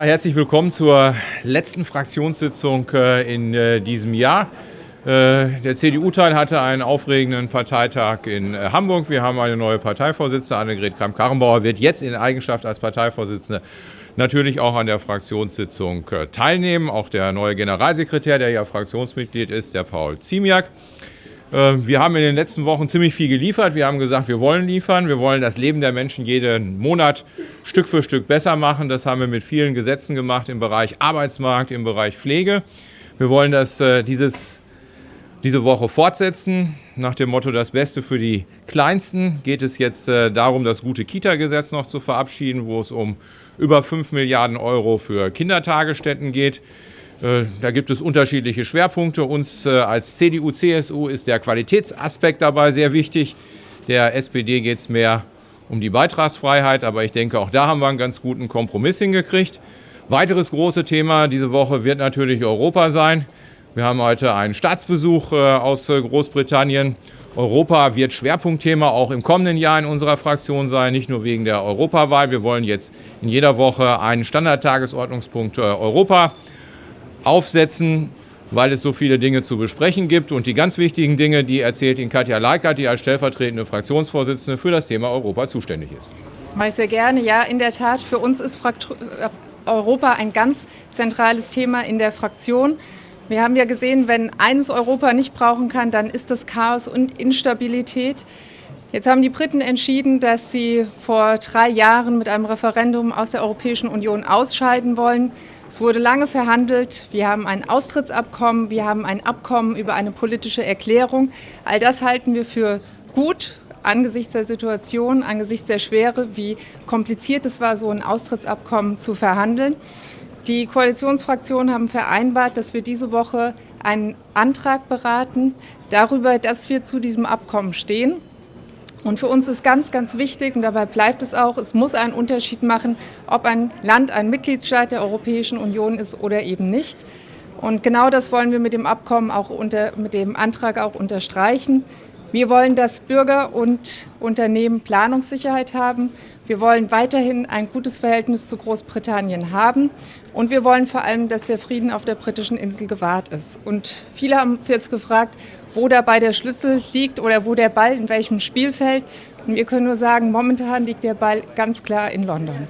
Herzlich willkommen zur letzten Fraktionssitzung äh, in äh, diesem Jahr. Äh, der CDU-Teil hatte einen aufregenden Parteitag in Hamburg. Wir haben eine neue Parteivorsitzende, Annegret Kramp-Karrenbauer, wird jetzt in Eigenschaft als Parteivorsitzende natürlich auch an der Fraktionssitzung teilnehmen. Auch der neue Generalsekretär, der ja Fraktionsmitglied ist, der Paul Ziemiak. Ähm, wir haben in den letzten Wochen ziemlich viel geliefert. Wir haben gesagt, wir wollen liefern. Wir wollen das Leben der Menschen jeden Monat Stück für Stück besser machen. Das haben wir mit vielen Gesetzen gemacht im Bereich Arbeitsmarkt, im Bereich Pflege. Wir wollen das äh, dieses, diese Woche fortsetzen. Nach dem Motto Das Beste für die Kleinsten geht es jetzt äh, darum, das gute Kita-Gesetz noch zu verabschieden, wo es um über 5 Milliarden Euro für Kindertagesstätten geht. Äh, da gibt es unterschiedliche Schwerpunkte. Uns äh, als CDU-CSU ist der Qualitätsaspekt dabei sehr wichtig. Der SPD geht es mehr um die Beitragsfreiheit, aber ich denke, auch da haben wir einen ganz guten Kompromiss hingekriegt. Weiteres große Thema diese Woche wird natürlich Europa sein. Wir haben heute einen Staatsbesuch äh, aus Großbritannien. Europa wird Schwerpunktthema auch im kommenden Jahr in unserer Fraktion sein, nicht nur wegen der Europawahl. Wir wollen jetzt in jeder Woche einen Standardtagesordnungspunkt Europa aufsetzen, weil es so viele Dinge zu besprechen gibt. Und die ganz wichtigen Dinge, die erzählt Ihnen Katja Leikert, die als stellvertretende Fraktionsvorsitzende für das Thema Europa zuständig ist. Das mache ich sehr gerne. Ja, in der Tat, für uns ist Europa ein ganz zentrales Thema in der Fraktion. Wir haben ja gesehen, wenn eines Europa nicht brauchen kann, dann ist das Chaos und Instabilität. Jetzt haben die Briten entschieden, dass sie vor drei Jahren mit einem Referendum aus der Europäischen Union ausscheiden wollen. Es wurde lange verhandelt. Wir haben ein Austrittsabkommen, wir haben ein Abkommen über eine politische Erklärung. All das halten wir für gut angesichts der Situation, angesichts der Schwere, wie kompliziert es war, so ein Austrittsabkommen zu verhandeln. Die Koalitionsfraktionen haben vereinbart, dass wir diese Woche einen Antrag beraten darüber, dass wir zu diesem Abkommen stehen. Und für uns ist ganz, ganz wichtig, und dabei bleibt es auch, es muss einen Unterschied machen, ob ein Land ein Mitgliedstaat der Europäischen Union ist oder eben nicht. Und genau das wollen wir mit dem Abkommen auch unter, mit dem Antrag auch unterstreichen. Wir wollen, dass Bürger und Unternehmen Planungssicherheit haben. Wir wollen weiterhin ein gutes Verhältnis zu Großbritannien haben. Und wir wollen vor allem, dass der Frieden auf der britischen Insel gewahrt ist. Und viele haben uns jetzt gefragt, wo dabei der Schlüssel liegt oder wo der Ball in welchem Spielfeld. Und wir können nur sagen, momentan liegt der Ball ganz klar in London.